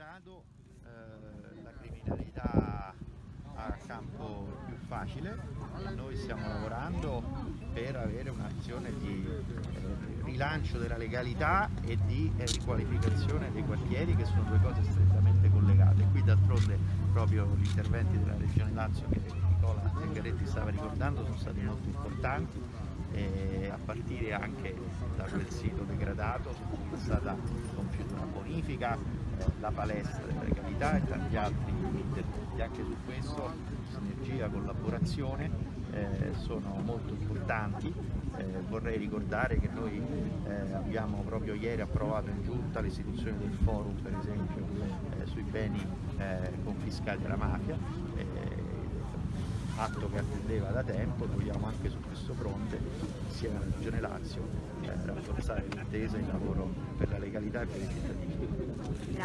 grado eh, la criminalità ha campo più facile. Noi stiamo lavorando per avere un'azione di eh, rilancio della legalità e di eh, riqualificazione dei quartieri che sono due cose strettamente collegate. Qui d'altronde proprio gli interventi della regione Lazio che Nicola Zingaretti stava ricordando sono stati molto importanti a partire anche da quel sito degradato su cui è stata compiuta una bonifica la palestra della legalità e tanti altri interventi. Anche su questo sinergia, collaborazione eh, sono molto importanti. Eh, vorrei ricordare che noi eh, abbiamo proprio ieri approvato in giunta l'istituzione del forum per esempio eh, sui beni confiscati alla mafia atto che attendeva da tempo, vogliamo anche su questo fronte, alla Regione Lazio, eh, rafforzare l'intesa e il lavoro per la legalità e per i cittadini.